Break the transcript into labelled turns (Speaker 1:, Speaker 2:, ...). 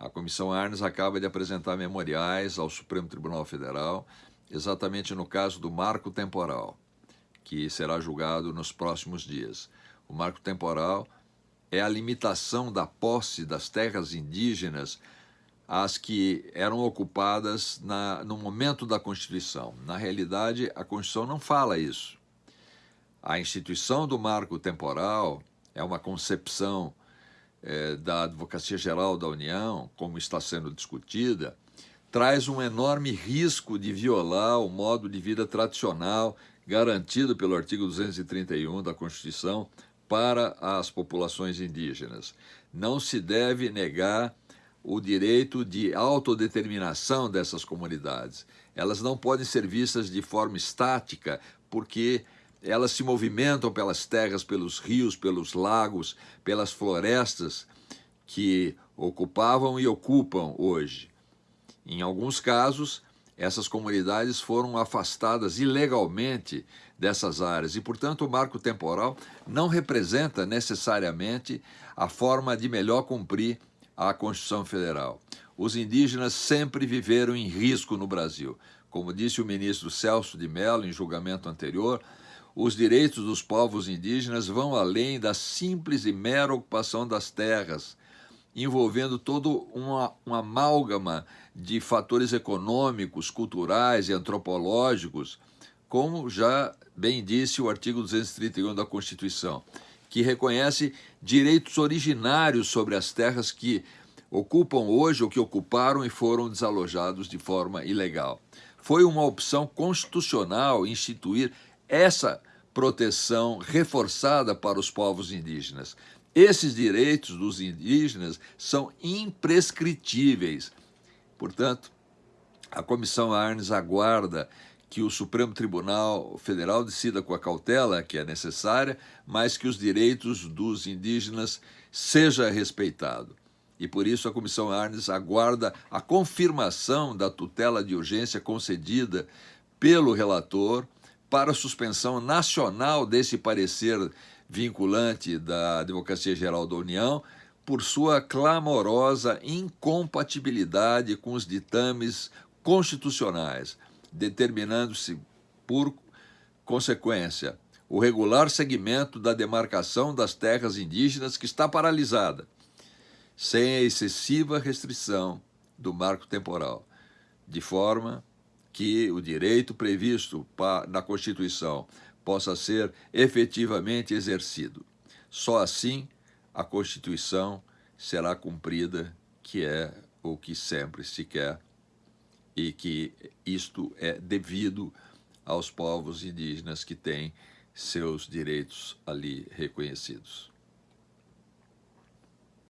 Speaker 1: A Comissão Arnes acaba de apresentar memoriais ao Supremo Tribunal Federal, exatamente no caso do marco temporal, que será julgado nos próximos dias. O marco temporal é a limitação da posse das terras indígenas às que eram ocupadas na, no momento da Constituição. Na realidade, a Constituição não fala isso. A instituição do marco temporal é uma concepção é, da Advocacia Geral da União, como está sendo discutida, traz um enorme risco de violar o modo de vida tradicional garantido pelo artigo 231 da Constituição para as populações indígenas. Não se deve negar o direito de autodeterminação dessas comunidades. Elas não podem ser vistas de forma estática, porque elas se movimentam pelas terras, pelos rios, pelos lagos, pelas florestas que ocupavam e ocupam hoje. Em alguns casos, essas comunidades foram afastadas ilegalmente dessas áreas e, portanto, o marco temporal não representa necessariamente a forma de melhor cumprir a Constituição Federal. Os indígenas sempre viveram em risco no Brasil. Como disse o ministro Celso de Mello em julgamento anterior, os direitos dos povos indígenas vão além da simples e mera ocupação das terras, envolvendo todo uma, uma amálgama de fatores econômicos, culturais e antropológicos, como já bem disse o artigo 231 da Constituição, que reconhece direitos originários sobre as terras que ocupam hoje ou que ocuparam e foram desalojados de forma ilegal. Foi uma opção constitucional instituir essa proteção reforçada para os povos indígenas. Esses direitos dos indígenas são imprescritíveis. Portanto, a Comissão Arnes aguarda que o Supremo Tribunal Federal decida com a cautela que é necessária, mas que os direitos dos indígenas seja respeitado. E por isso a Comissão Arnes aguarda a confirmação da tutela de urgência concedida pelo relator para a suspensão nacional desse parecer vinculante da Advocacia Geral da União por sua clamorosa incompatibilidade com os ditames constitucionais, determinando-se, por consequência, o regular segmento da demarcação das terras indígenas que está paralisada, sem a excessiva restrição do marco temporal, de forma que o direito previsto na Constituição possa ser efetivamente exercido. Só assim a Constituição será cumprida, que é o que sempre se quer, e que isto é devido aos povos indígenas que têm seus direitos ali reconhecidos.